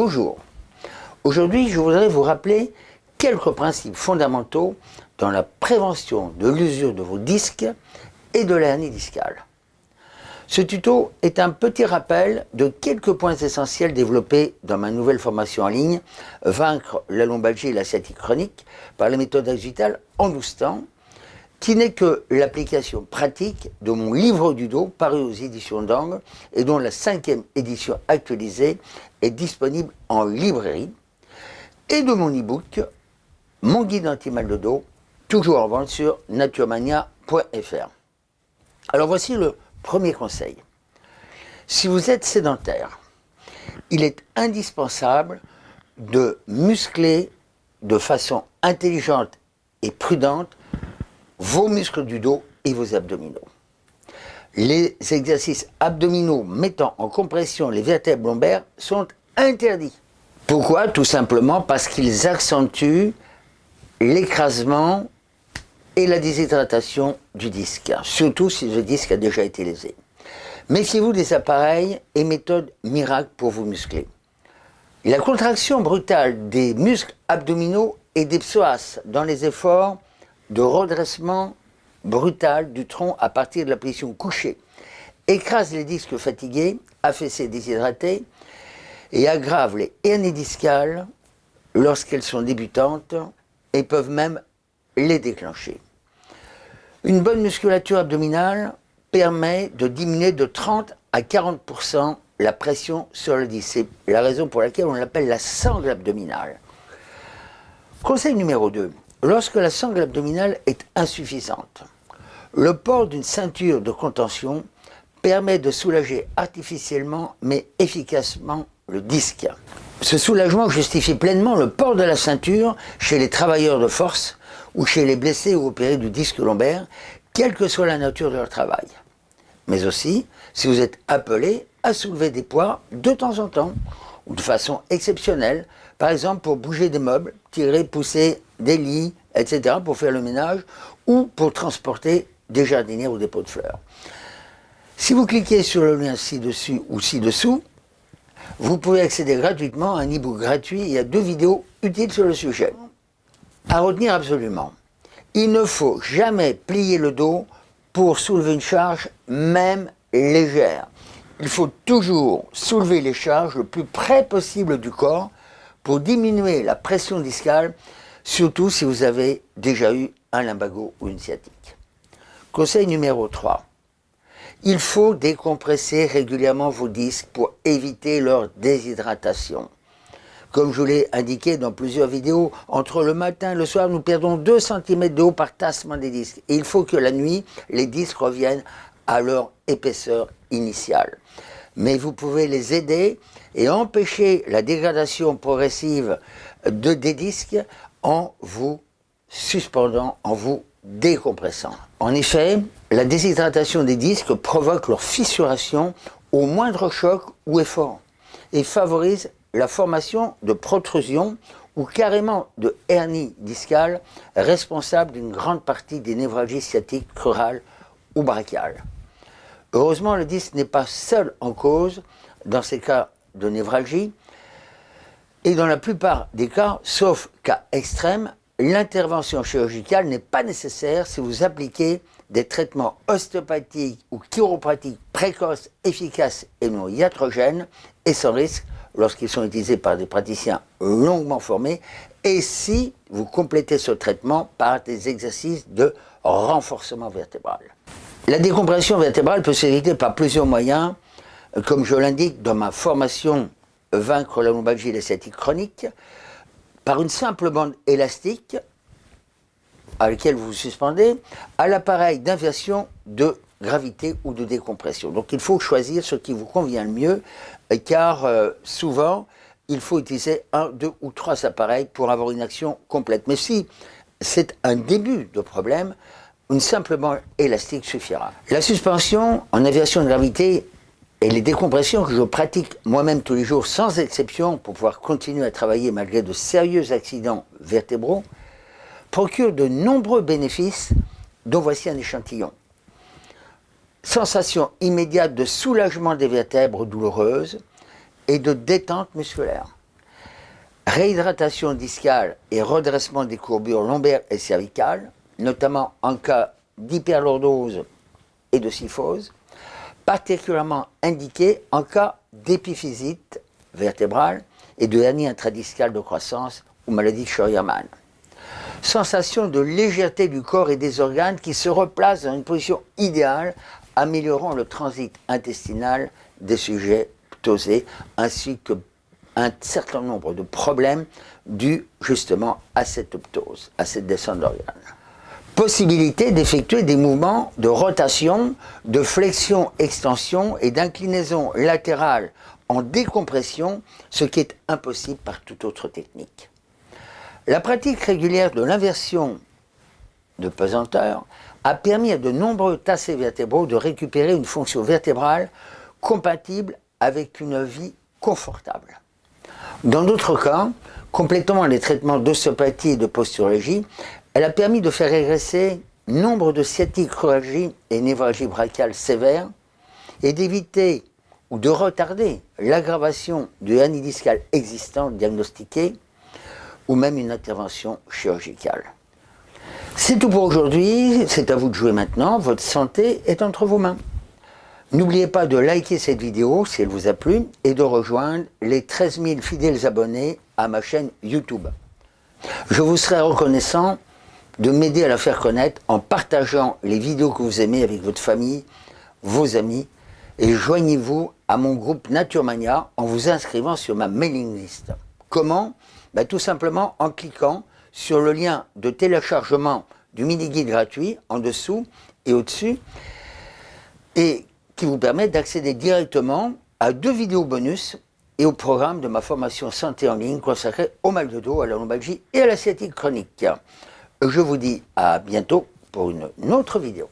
Bonjour. Aujourd'hui, je voudrais vous rappeler quelques principes fondamentaux dans la prévention de l'usure de vos disques et de l'hernie discale. Ce tuto est un petit rappel de quelques points essentiels développés dans ma nouvelle formation en ligne « Vaincre la lombalgie et la sciatique chronique par la méthode Axital en 12 temps » qui n'est que l'application pratique de mon livre du dos paru aux éditions d'Angle et dont la cinquième édition actualisée est disponible en librairie et de mon e-book Mon guide anti-mal de dos, toujours en vente sur naturemania.fr. Alors voici le premier conseil. Si vous êtes sédentaire, il est indispensable de muscler de façon intelligente et prudente vos muscles du dos et vos abdominaux. Les exercices abdominaux mettant en compression les vertèbres lombaires sont interdits. Pourquoi? Tout simplement parce qu'ils accentuent l'écrasement et la déshydratation du disque, surtout si le disque a déjà été lésé. Méfiez-vous des appareils et méthodes miracles pour vous muscler. La contraction brutale des muscles abdominaux et des psoas dans les efforts de redressement brutal du tronc à partir de la position couchée, écrase les disques fatigués, affaissés, déshydratés, et aggrave les hernies discales lorsqu'elles sont débutantes et peuvent même les déclencher. Une bonne musculature abdominale permet de diminuer de 30 à 40% la pression sur le disque. C'est la raison pour laquelle on l'appelle la sangle abdominale. Conseil numéro 2. Lorsque la sangle abdominale est insuffisante, le port d'une ceinture de contention permet de soulager artificiellement mais efficacement le disque. Ce soulagement justifie pleinement le port de la ceinture chez les travailleurs de force ou chez les blessés ou opérés du disque lombaire, quelle que soit la nature de leur travail. Mais aussi si vous êtes appelé à soulever des poids de temps en temps ou de façon exceptionnelle, par exemple pour bouger des meubles, tirer, pousser des lits, etc., pour faire le ménage, ou pour transporter des jardinières ou des pots de fleurs. Si vous cliquez sur le lien ci-dessus ou ci-dessous, vous pouvez accéder gratuitement à un e-book gratuit et à deux vidéos utiles sur le sujet. À retenir absolument, il ne faut jamais plier le dos pour soulever une charge, même légère. Il faut toujours soulever les charges le plus près possible du corps diminuer la pression discale surtout si vous avez déjà eu un lumbago ou une sciatique. Conseil numéro 3. Il faut décompresser régulièrement vos disques pour éviter leur déshydratation. Comme je vous l'ai indiqué dans plusieurs vidéos, entre le matin et le soir, nous perdons 2 cm d'eau par tassement des disques. Et il faut que la nuit, les disques reviennent à leur épaisseur initiale. Mais vous pouvez les aider et empêcher la dégradation progressive de, des disques en vous suspendant, en vous décompressant. En effet, la déshydratation des disques provoque leur fissuration au moindre choc ou effort et favorise la formation de protrusions ou carrément de hernie discale responsable d'une grande partie des névralgies sciatiques crurales ou brachiales. Heureusement, le disque n'est pas seul en cause dans ces cas de névralgie, et dans la plupart des cas, sauf cas extrêmes, l'intervention chirurgicale n'est pas nécessaire si vous appliquez des traitements ostéopathiques ou chiropratiques précoces, efficaces et non iatrogènes et sans risque lorsqu'ils sont utilisés par des praticiens longuement formés et si vous complétez ce traitement par des exercices de renforcement vertébral. La décompression vertébrale peut s'éviter par plusieurs moyens, comme je l'indique dans ma formation vaincre la lombalgie sciatique chronique par une simple bande élastique à laquelle vous vous suspendez à l'appareil d'inversion de gravité ou de décompression. Donc il faut choisir ce qui vous convient le mieux car euh, souvent il faut utiliser un, deux ou trois appareils pour avoir une action complète. Mais si c'est un début de problème, une simple élastique suffira. La suspension en aviation de gravité et les décompressions que je pratique moi-même tous les jours, sans exception, pour pouvoir continuer à travailler malgré de sérieux accidents vertébraux, procurent de nombreux bénéfices, dont voici un échantillon. Sensation immédiate de soulagement des vertèbres douloureuses et de détente musculaire. réhydratation discale et redressement des courbures lombaires et cervicales, notamment en cas d'hyperlordose et de syphose, particulièrement indiqué en cas d'épiphysite vertébrale et de hernie intradiscale de croissance ou maladie de Scheuermann. Sensation de légèreté du corps et des organes qui se replacent dans une position idéale, améliorant le transit intestinal des sujets ptosés, ainsi que un certain nombre de problèmes dus justement à cette ptose, à cette descente d'organes. Possibilité d'effectuer des mouvements de rotation, de flexion, extension et d'inclinaison latérale en décompression, ce qui est impossible par toute autre technique. La pratique régulière de l'inversion de pesanteur a permis à de nombreux tassés vertébraux de récupérer une fonction vertébrale compatible avec une vie confortable. Dans d'autres cas, complétant les traitements d'ostéopathie et de posturologie, elle a permis de faire régresser nombre de sciatiques, et névralgie brachiale sévères et d'éviter ou de retarder l'aggravation du hernie discale existant diagnostiquée ou même une intervention chirurgicale. C'est tout pour aujourd'hui, c'est à vous de jouer maintenant, votre santé est entre vos mains. N'oubliez pas de liker cette vidéo si elle vous a plu et de rejoindre les 13 000 fidèles abonnés à ma chaîne YouTube. Je vous serai reconnaissant de m'aider à la faire connaître en partageant les vidéos que vous aimez avec votre famille, vos amis et joignez-vous à mon groupe Naturemania en vous inscrivant sur ma mailing list. Comment? Ben, Tout simplement en cliquant sur le lien de téléchargement du mini-guide gratuit en dessous et au-dessus et qui vous permet d'accéder directement à deux vidéos bonus et au programme de ma formation santé en ligne consacrée au mal de dos, à la lombalgie et à la sciatique chronique. Je vous dis à bientôt pour une autre vidéo.